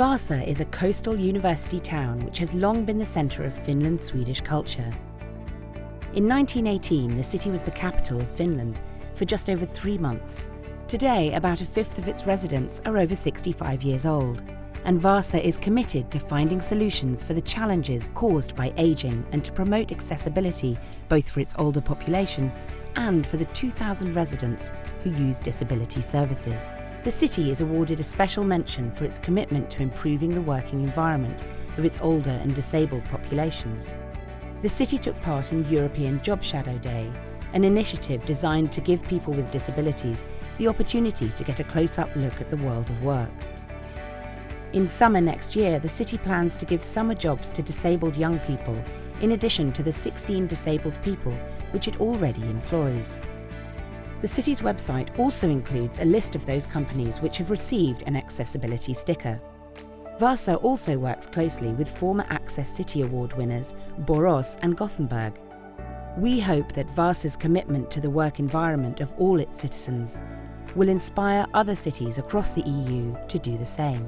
Vasa is a coastal university town which has long been the centre of Finland-Swedish culture. In 1918, the city was the capital of Finland for just over three months. Today, about a fifth of its residents are over 65 years old, and Vasa is committed to finding solutions for the challenges caused by ageing and to promote accessibility both for its older population and for the 2,000 residents who use disability services. The city is awarded a special mention for its commitment to improving the working environment of its older and disabled populations. The city took part in European Job Shadow Day, an initiative designed to give people with disabilities the opportunity to get a close-up look at the world of work. In summer next year, the city plans to give summer jobs to disabled young people, in addition to the 16 disabled people which it already employs. The city's website also includes a list of those companies which have received an accessibility sticker. Vasa also works closely with former Access City Award winners Borås and Gothenburg. We hope that Vasa's commitment to the work environment of all its citizens will inspire other cities across the EU to do the same.